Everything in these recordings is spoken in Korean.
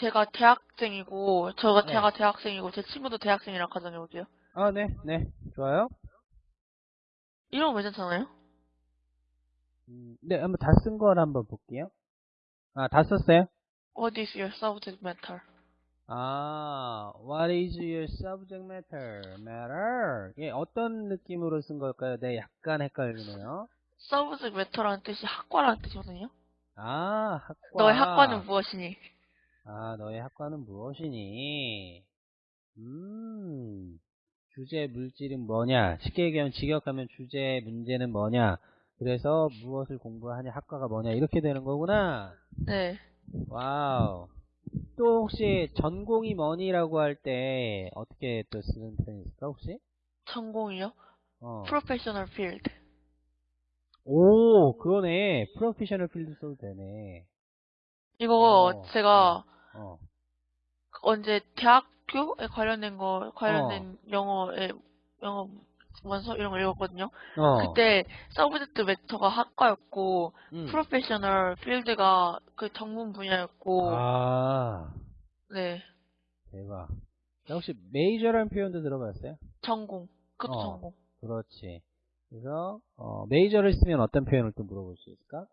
제가 대학생이고, 저가 네. 제가 대학생이고, 제 친구도 대학생이라 가정해볼게요. 아, 네, 네. 좋아요. 이러면 괜찮잖아요? 음, 네, 한번 다 쓴 걸 한번 볼게요. 아, 다 썼어요? What is your subject matter? 아, what is your subject matter? matter? 예, 어떤 느낌으로 쓴 걸까요? 네, 약간 헷갈리네요. subject matter라는 뜻이 학과라는 뜻이거든요. 아, 학과. 너의 학과는 무엇이니? 아, 너의 학과는 무엇이니? 음, 주제 물질은 뭐냐? 쉽게 얘기하면 직역하면 주제 문제는 뭐냐? 그래서 무엇을 공부하냐? 학과가 뭐냐? 이렇게 되는 거구나. 네. wow. 또 혹시 전공이 뭐니라고 할 때 어떻게 또 쓰는 편이 있을까 혹시? 전공이요? 어. professional field. 오, 그러네. 프로페셔널 필드 써도 되네. 이거 어, 제가 어. 언제 대학교에 관련된 거, 관련된 영어에, 영어 원서 이런 거 읽었거든요. 어. 그때 subject matter가 학과였고, 음. professional field가 그 전문 분야였고, 아, 네. 대박. 자, 혹시 메이저라는 표현도 들어봤어요? 전공. 그것도 어. 전공. 그렇지. 그래서 어, 메이저를 쓰면 어떤 표현을 또 물어볼 수 있을까?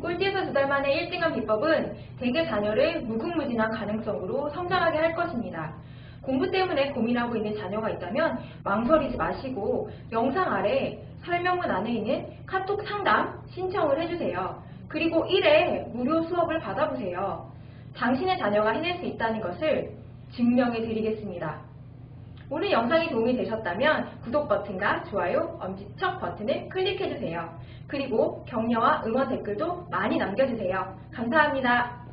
꼴찌에서 두달 만에 1등한 비법은 대개 자녀를 무궁무진한 가능성으로 성장하게 할 것입니다. 공부 때문에 고민하고 있는 자녀가 있다면 망설이지 마시고 영상 아래 설명문 안에 있는 카톡 상담 신청을 해주세요. 그리고 1회 무료 수업을 받아보세요. 당신의 자녀가 해낼 수 있다는 것을 증명해 드리겠습니다. 오늘 영상이 도움이 되셨다면 구독 버튼과 좋아요, 엄지척 버튼을 클릭해주세요. 그리고 격려와 응원 댓글도 많이 남겨주세요. 감사합니다.